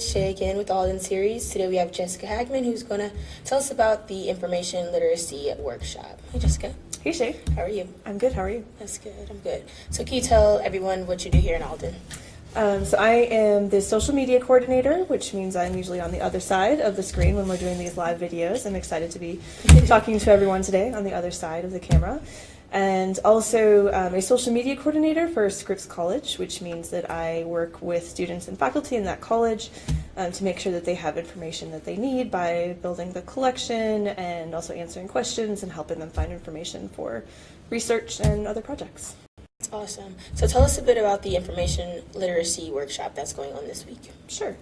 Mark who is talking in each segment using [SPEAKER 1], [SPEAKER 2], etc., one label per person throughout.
[SPEAKER 1] Shay again with Alden series. Today we have Jessica Hagman who's going to tell us about the information literacy workshop. Hey Jessica,
[SPEAKER 2] Hey Shay,
[SPEAKER 1] how are you?
[SPEAKER 2] I'm good. How are you?
[SPEAKER 1] That's good, I'm good. So can you tell everyone what you do here in Alden?
[SPEAKER 2] Um, so I am the social media coordinator, which means I'm usually on the other side of the screen when we're doing these live videos. I'm excited to be talking to everyone today on the other side of the camera. And also um, a social media coordinator for Scripps College, which means that I work with students and faculty in that college um, to make sure that they have information that they need by building the collection and also answering questions and helping them find information for research and other projects.
[SPEAKER 1] That's awesome. So tell us a bit about the information literacy workshop that's going on this week.
[SPEAKER 2] Sure.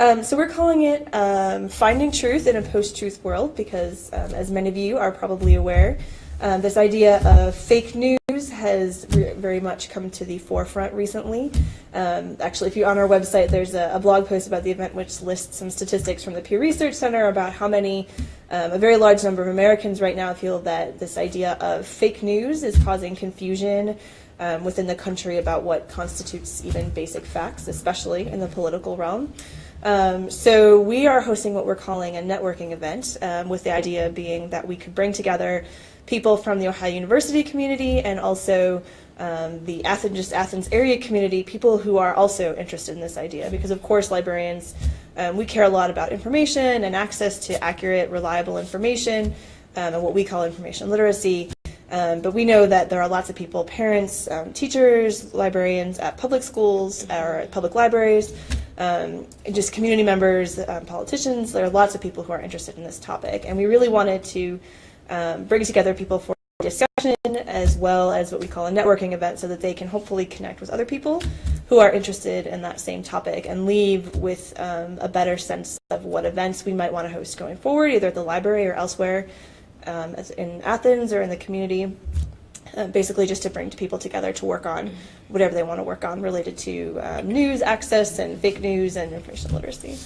[SPEAKER 2] Um, so we're calling it um, Finding Truth in a Post-Truth World because, um, as many of you are probably aware, um, this idea of fake news has very much come to the forefront recently. Um, actually, if you're on our website, there's a, a, blog post about the event which lists some statistics from the Pew Research Center about how many, um, a very large number of Americans right now feel that this idea of fake news is causing confusion um, within the country about what constitutes even basic facts, especially in the political realm. Um, so we are hosting what we're calling a networking event, um, with the idea being that we could bring together people from the Ohio University community and also um, the Athens, just Athens area community, people who are also interested in this idea. Because of course, librarians, um, we care a lot about information and access to accurate, reliable information, um, and what we call information literacy. Um, but we know that there are lots of people, parents, um, teachers, librarians at public schools or at public libraries, um, just community members, politicians. There are lots of people who are interested in this topic. And we really wanted to um, bring together people for discussion as well as what we call a networking event so that they can hopefully connect with other people who are interested in that same topic and leave with um, a better sense of what events we might want to host going forward, either at the library or elsewhere um, in Athens or in the community. Uh, basically just to bring people together to work on whatever they want to work on related to um, news access and fake news and information literacy.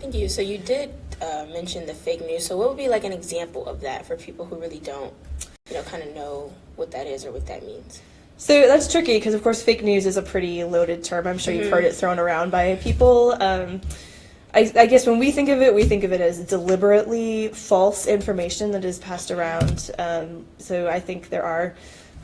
[SPEAKER 1] Thank you. So you did uh, mention the fake news. So what would be like an example of that for people who really don't, you know, kind of know what that is or what that means?
[SPEAKER 2] So that's tricky because, of course, fake news is a pretty loaded term. I'm sure mm-hmm. you've heard it thrown around by people. Um, I, I, guess when we think of it, we think of it as deliberately false information that is passed around. Um, so I think there are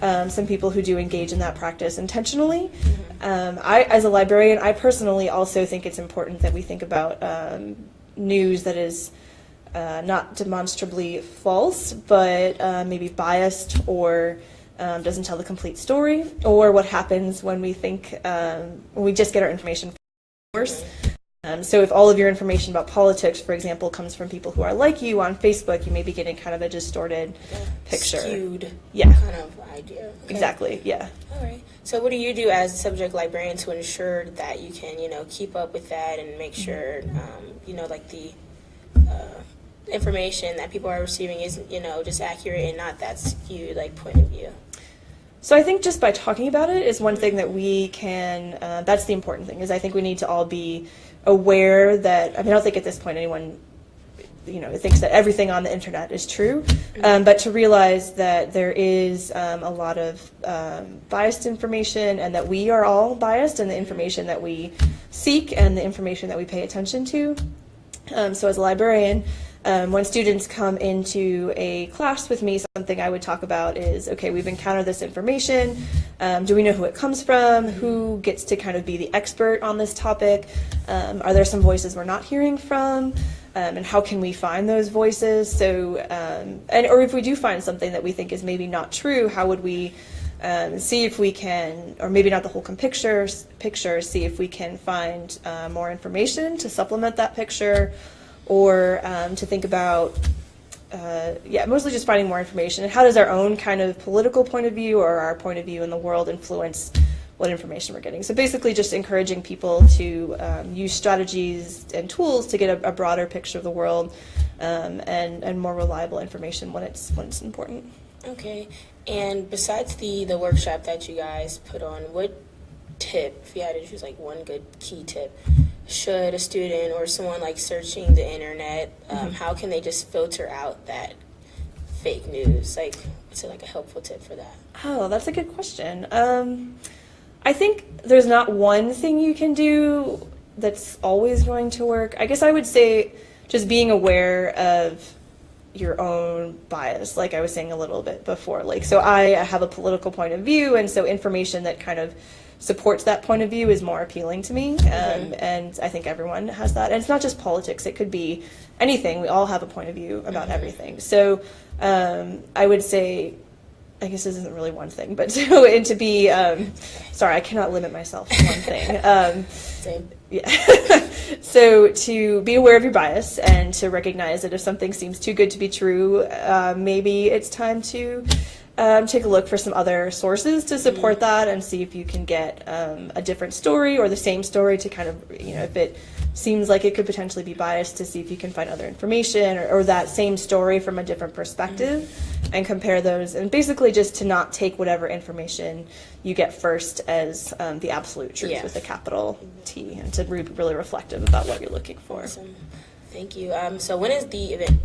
[SPEAKER 2] um, some people who do engage in that practice intentionally. Mm-hmm. Um, I, as a librarian, I personally also think it's important that we think about um, news that is uh, not demonstrably false, but uh, maybe biased or um, doesn't tell the complete story, or what happens when we think um, when we just get our information source. Um, so if all of your information about politics, for example, comes from people who are like you on Facebook, you may be getting kind of a distorted yeah. picture.
[SPEAKER 1] Skewed
[SPEAKER 2] yeah.
[SPEAKER 1] kind of idea.
[SPEAKER 2] Okay. Exactly, yeah.
[SPEAKER 1] All right. So what do you do as a subject librarian to ensure that you can, you know, keep up with that and make sure, um, you know, like the uh, information that people are receiving is, you know, just accurate and not that skewed, like, point of view?
[SPEAKER 2] So I think just by talking about it is one thing that we can, uh, that's the important thing, is I think we need to all be aware that, I mean, I don't think at this point anyone you know thinks that everything on the internet is true, um, but to realize that there is um, a lot of um, biased information, and that we are all biased in the information that we seek and the information that we pay attention to. Um, so as a librarian, um, when students come into a class with me, something I would talk about is, okay, we've encountered this information. Um, do we know who it comes from? Who gets to kind of be the expert on this topic? Um, are there some voices we're not hearing from? Um, and how can we find those voices? So, um, and or if we do find something that we think is maybe not true, how would we um, see if we can, or maybe not the whole picture, picture, see if we can find uh, more information to supplement that picture, or um, to think about, uh, yeah, mostly just finding more information. And how does our own kind of political point of view or our point of view in the world influence what information we're getting? So basically just encouraging people to um, use strategies and tools to get a, a broader picture of the world um, and, and more reliable information when it's, when it's important.
[SPEAKER 1] Okay. And besides the, the workshop that you guys put on, what tip, if you had to choose like one good key tip, should a student or someone like searching the internet, um, mm-hmm. how can they just filter out that fake news? Like, what's it like a helpful tip for that?
[SPEAKER 2] Oh, that's a good question. Um, I think there's not one thing you can do that's always going to work. I guess I would say just being aware of your own bias, like I was saying a little bit before. Like, so I have a political point of view, and so information that kind of supports that point of view is more appealing to me. Um, and I think everyone has that. And it's not just politics, it could be anything. We all have a point of view about everything. So um, I would say, I guess this isn't really one thing, but to, and to be, um, sorry, I cannot limit myself to one thing.
[SPEAKER 1] Same.
[SPEAKER 2] yeah. so to be aware of your bias and to recognize that if something seems too good to be true, uh, maybe it's time to um, take a look for some other sources to support that and see if you can get um, a different story or the same story to kind of, you know, if it seems like it could potentially be biased, to see if you can find other information or, or that same story from a different perspective and compare those. And basically just to not take whatever information you get first as um, the absolute truth
[SPEAKER 1] Yeah.
[SPEAKER 2] with a capital T and to be really reflective about what you're looking for.
[SPEAKER 1] Awesome. Thank you. Um, so when is the event?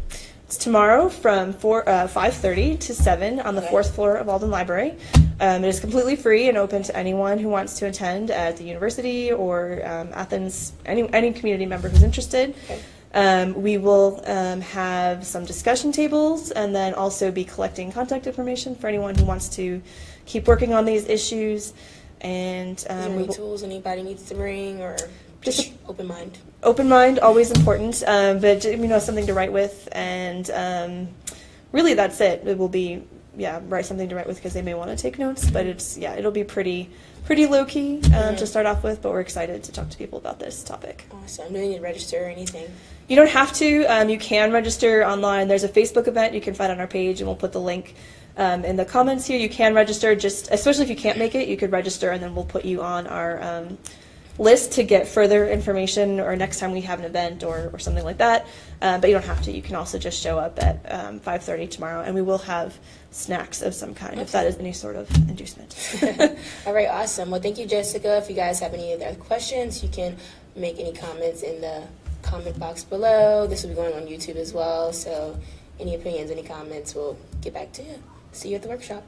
[SPEAKER 2] It's tomorrow from four, uh, 5.30 to 7 on the
[SPEAKER 1] Okay.
[SPEAKER 2] fourth floor of Alden Library. Um, it is completely free and open to anyone who wants to attend at the university or um, Athens, any, any community member who's interested.
[SPEAKER 1] Okay.
[SPEAKER 2] Um, we will um, have some discussion tables and then also be collecting contact information for anyone who wants to keep working on these issues. And um,
[SPEAKER 1] any tools anybody needs to bring or
[SPEAKER 2] Just
[SPEAKER 1] just open mind?
[SPEAKER 2] open mind always important um, but you know something to write with and um, really that's it it will be yeah write something to write with because they may want to take notes but it's yeah it'll be pretty pretty low key um, to start off with but we're excited to talk to people about this topic
[SPEAKER 1] Awesome. Do we need to register or anything?
[SPEAKER 2] you don't have to um, you can register online there's a facebook event you can find on our page and we'll put the link um, in the comments here you can register just especially if you can't make it you could register and then we'll put you on our um, list to get further information or next time we have an event or, or something like that uh, but you don't have to you can also just show up at um, 5.30 tomorrow and we will have snacks of some kind if that is any sort of inducement
[SPEAKER 1] All right, awesome. Well, thank you, Jessica. If you guys have any other questions, you can make any comments in the comment box below. This will be going on YouTube as well. So, any opinions, any comments, we'll get back to you. See you at the workshop.